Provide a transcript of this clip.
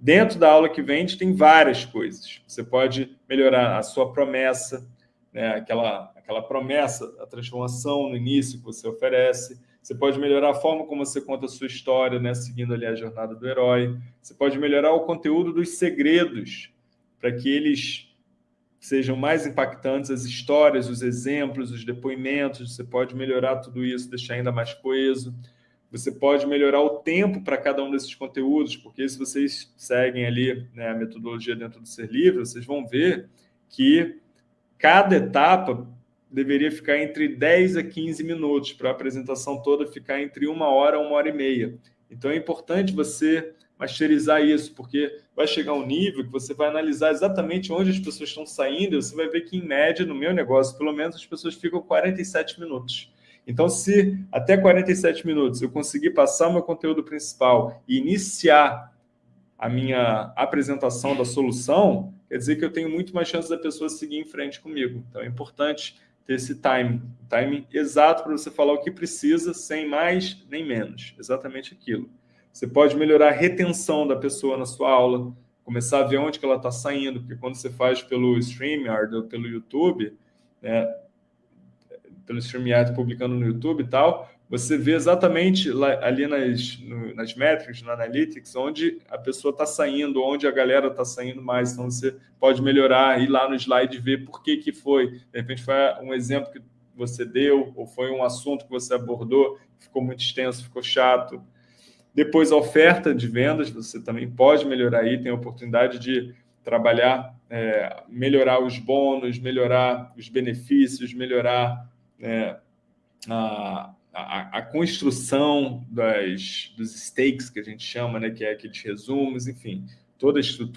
Dentro da aula que vende tem várias coisas. Você pode melhorar a sua promessa, né? aquela, aquela promessa, a transformação no início que você oferece. Você pode melhorar a forma como você conta a sua história, né? seguindo ali a jornada do herói. Você pode melhorar o conteúdo dos segredos, para que eles sejam mais impactantes, as histórias, os exemplos, os depoimentos. Você pode melhorar tudo isso, deixar ainda mais coeso. Você pode melhorar o tempo para cada um desses conteúdos, porque se vocês seguem ali né, a metodologia dentro do Ser Livre, vocês vão ver que cada etapa deveria ficar entre 10 a 15 minutos, para a apresentação toda ficar entre uma hora a uma hora e meia. Então é importante você masterizar isso, porque vai chegar um nível que você vai analisar exatamente onde as pessoas estão saindo, e você vai ver que, em média, no meu negócio, pelo menos, as pessoas ficam 47 minutos. Então, se até 47 minutos eu conseguir passar o meu conteúdo principal e iniciar a minha apresentação da solução, quer dizer que eu tenho muito mais chance da pessoa seguir em frente comigo. Então, é importante ter esse time, time exato para você falar o que precisa, sem mais nem menos, exatamente aquilo. Você pode melhorar a retenção da pessoa na sua aula, começar a ver onde que ela está saindo, porque quando você faz pelo StreamYard ou pelo YouTube, né, pelo StreamYard publicando no YouTube e tal, você vê exatamente lá, ali nas, no, nas métricas, no Analytics, onde a pessoa está saindo, onde a galera está saindo mais. Então, você pode melhorar, ir lá no slide e ver por que, que foi. De repente, foi um exemplo que você deu, ou foi um assunto que você abordou, ficou muito extenso, ficou chato. Depois, a oferta de vendas, você também pode melhorar aí, tem a oportunidade de trabalhar, é, melhorar os bônus, melhorar os benefícios, melhorar é, a, a, a, construção das, dos stakes que a gente chama, né, que é aqueles resumos, enfim, toda a estrutura